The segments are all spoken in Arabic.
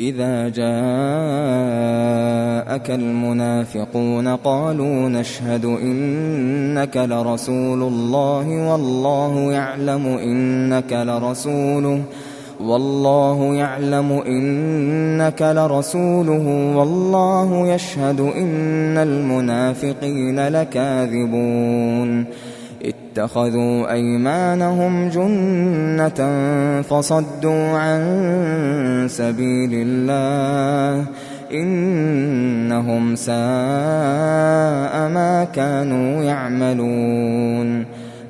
إِذَا جَاءَكَ الْمُنَافِقُونَ قَالُوا نَشْهَدُ إِنَّكَ لَرَسُولُ اللَّهِ وَاللَّهُ يَعْلَمُ إِنَّكَ لَرَسُولُهُ وَاللَّهُ يَشْهَدُ إِنَّ الْمُنَافِقِينَ لَكَاذِبُونَ. اتَّخَذُوا أَيْمَانَهُمْ جُنَّةً فَصَدُّوا عَن سَبِيلِ اللَّهِ ۚ إِنَّهُمْ سَاءَ مَا كَانُوا يَعْمَلُونَ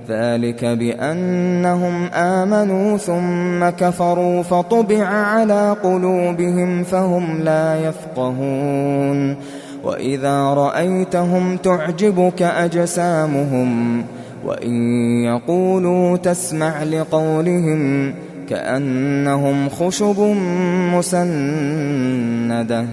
ذَٰلِكَ بِأَنَّهُمْ آمَنُوا ثُمَّ كَفَرُوا فَطُبِعَ عَلَىٰ قُلُوبِهِمْ فَهُمْ لَا يَفْقَهُونَ وَإِذَا رَأَيْتَهُمْ تُعْجِبُكَ أَجْسَامُهُمْ وَإِن يَقُولُوا تَسْمَعْ لِقَوْلِهِمْ كَأَنَّهُمْ خُشُبٌ مُّسَنَّدَةٌ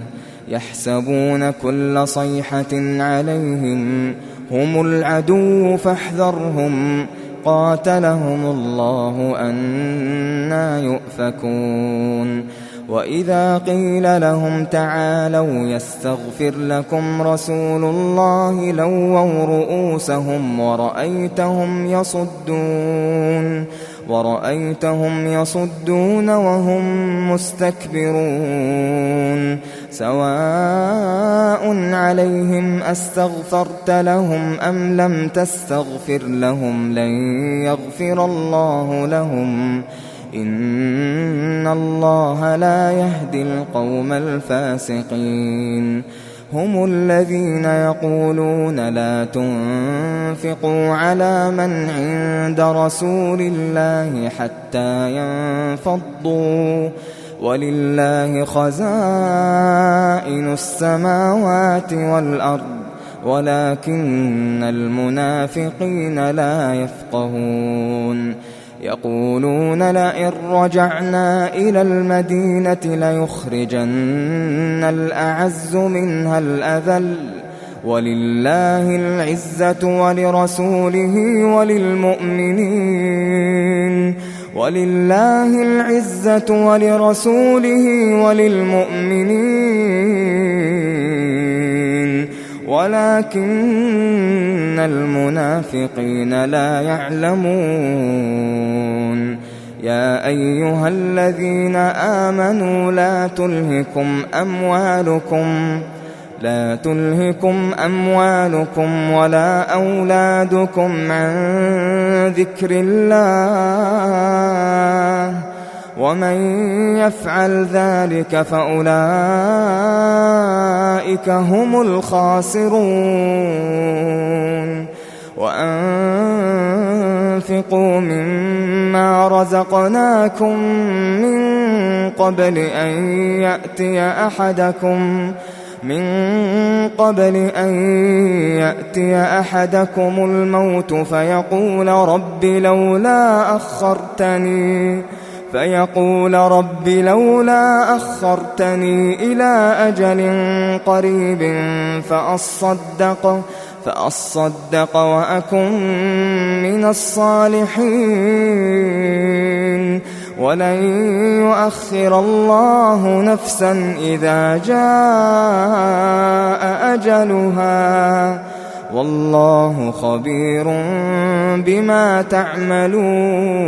يَحْسَبُونَ كُلَّ صَيْحَةٍ عَلَيْهِمْ ۚ هُمُ الْعَدُوُّ فَاحْذَرْهُمْ ۚ قَاتَلَهُمُ اللَّهُ ۖ أَنَّىٰ يُؤْفَكُونَ وَإِذَا قِيلَ لَهُمْ تَعَالَوْا يَسْتَغْفِرْ لَكُمْ رَسُولُ اللَّهِ لَوَّوْا رُءُوسَهُمْ وَرَأَيْتَهُمْ يَصُدُّونَ وَهُم مُّسْتَكْبِرُونَ سَوَاءٌ عَلَيْهِمْ أَسْتَغْفَرْتَ لَهُمْ أَمْ لَمْ تَسْتَغْفِرْ لَهُمْ لَن يَغْفِرَ اللَّهُ لَهُمْ ۚ إِنَّ اللَّهَ لَا يَهْدِي الْقَوْمَ الْفَاسِقِينَ هُمُ الَّذِينَ يَقُولُونَ لَا تُنفِقُوا عَلَىٰ مَنْ عِندَ رَسُولِ اللَّهِ حَتَّىٰ يَنفَضُّوا ۗ وَلِلَّهِ خَزَائِنُ السَّمَاوَاتِ وَالْأَرْضِ وَلَٰكِنَّ الْمُنَافِقِينَ لَا يَفْقَهُونَ يَقُولُونَ لَئِن رَّجَعْنَا إِلَى الْمَدِينَةِ لَيُخْرِجَنَّ الْأَعَزُّ مِنْهَا الْأَذَلَّ ۚ وَلِلَّهِ الْعِزَّةُ وَلِرَسُولِهِ وَلِلْمُؤْمِنِينَ وَلَٰكِنَّ الْمُنَافِقِينَ لَا يَعْلَمُونَ. يَا أَيُّهَا الَّذِينَ آمَنُوا لَا تُلْهِكُمْ أَمْوَالُكُمْ وَلَا أَوْلَادُكُمْ عَن ذِكْرِ اللَّهِ ۚ وَمَن يَفْعَلْ ذَٰلِكَ فَأُولَٰئِكَ هُمُ الْخَاسِرُونَ. وَأَنفِقُوا مِمَّا رَزَقْنَاكُم مِّن قَبْلِ أَن يَأْتِيَ أَحَدَكُمُ الْمَوْتُ فَيَقُولَ رَبِّ لَوْلَا أَخَّرْتَنِي. إِلَىٰ أَجَلٍ قَرِيبٍ فَأَصَّدَّقَ وَأَكُن مِّنَ الصَّالِحِينَ ۖ. وَلَن يُؤَخِّرَ اللَّهُ نَفْسًا إِذَا جَاءَ أَجَلُهَا ۚ. وَاللَّهُ خَبِيرٌ بِمَا تَعْمَلُونَ.